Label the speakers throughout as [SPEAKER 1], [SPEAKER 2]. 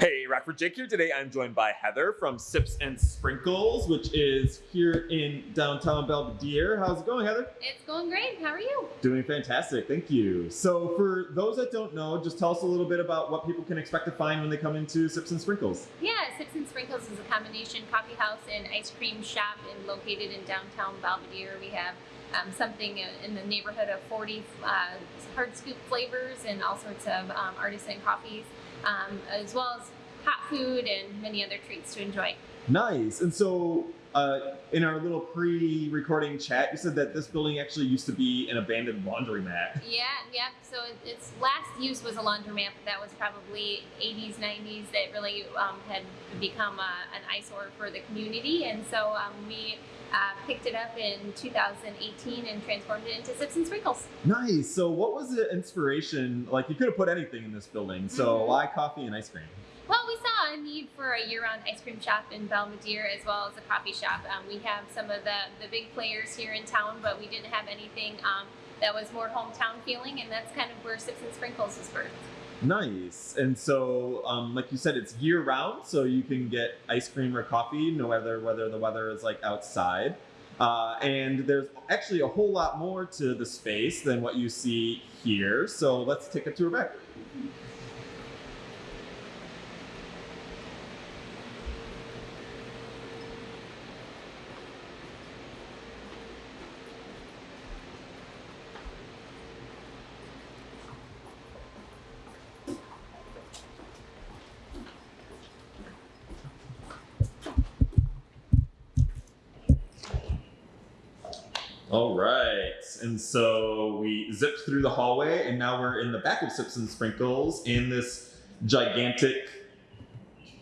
[SPEAKER 1] Hey, Rockford Jake here. Today I'm joined by Heather from Sips and Sprinkles, which is here in downtown Belvidere. How's it going, Heather?
[SPEAKER 2] It's going great. How are you?
[SPEAKER 1] Doing fantastic, thank you. So for those that don't know, just tell us a little bit about what people can expect to find when they come into Sips and Sprinkles.
[SPEAKER 2] Yeah, Sips and Sprinkles is a combination coffee house and ice cream shop and located in downtown Belvidere. We have um, something in the neighborhood of 40 uh, hard scoop flavors and all sorts of um, artisan coffees, um, as well as food and many other treats to enjoy.
[SPEAKER 1] Nice. And so uh, in our little pre-recording chat, you said that this building actually used to be an abandoned laundromat.
[SPEAKER 2] Yeah, yeah. So its last use was a laundromat, but that was probably 80s, 90s. That really um, had become a, an eyesore for the community, and so um, we uh, picked it up in 2018 and transformed it into Sips and Sprinkles.
[SPEAKER 1] Nice. So what was the inspiration? Like you could have put anything in this building. So
[SPEAKER 2] Mhm.
[SPEAKER 1] why coffee and ice cream?
[SPEAKER 2] Well, we saw a need for a year-round ice cream shop in Belvidere as well as a coffee shop. Um, we have some of the, the big players here in town, but we didn't have anything um, that was more hometown feeling, and that's kind of where Sips and Sprinkles was birthed.
[SPEAKER 1] Nice. And so, um, like you said, it's year round, so you can get ice cream or coffee, no matter whether the weather is like outside. Uh, and there's actually a whole lot more to the space than what you see here. So let's take a tour back. All right. And so we zipped through the hallway, and now we're in the back of Sips and Sprinkles in this gigantic,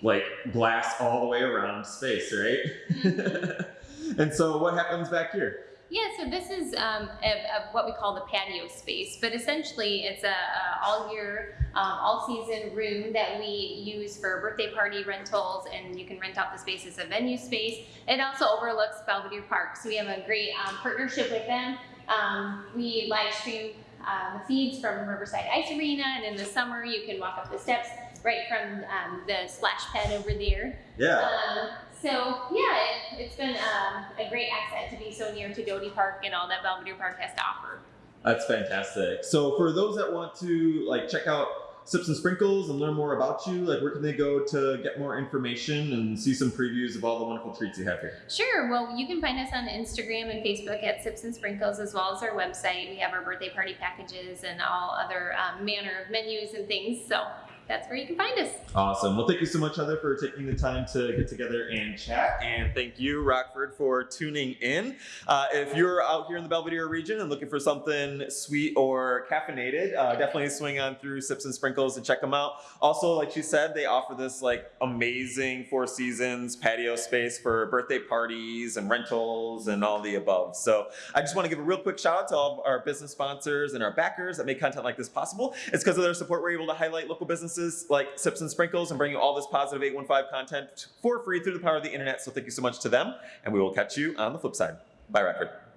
[SPEAKER 1] like, glass all the way around space, right? Mm-hmm. and so what happens back here?
[SPEAKER 2] Yeah, so this is um, a, a, what we call the patio space, but essentially it's a, a all year, um, all season room that we use for birthday party rentals, and you can rent out the space as a venue space. It also overlooks Belvidere Park, so we have a great um, partnership with them. Um, we live stream uh, the feeds from Riverside Ice Arena, and in the summer you can walk up the steps right from um, the splash pad over there.
[SPEAKER 1] Yeah.
[SPEAKER 2] So yeah, it, it's been um, a great asset to be so near to Doty Park and all that Belvidere Park has to offer.
[SPEAKER 1] That's fantastic. So for those that want to like check out Sips and Sprinkles and learn more about you, like where can they go to get more information and see some previews of all the wonderful treats you have here?
[SPEAKER 2] Sure. Well, you can find us on Instagram and Facebook at Sips and Sprinkles, as well as our website. We have our birthday party packages and all other um, manner of menus and things. So that's where you can find us.
[SPEAKER 1] Awesome. Well, thank you so much, Heather, for taking the time to get together and chat. And thank you, Rockford, for tuning in. Uh, if you're out here in the Belvidere region and looking for something sweet or caffeinated, uh, definitely swing on through Sips and Sprinkles and check them out. Also, like she said, they offer this like amazing Four Seasons patio space for birthday parties and rentals and all the above. So I just want to give a real quick shout out to all of our business sponsors and our backers that make content like this possible. It's because of their support we're able to highlight local businesses like Sips and Sprinkles and bring you all this positive 815 content for free through the power of the internet. So thank you so much to them, and we will catch you on the flip side. Bye, Rockford.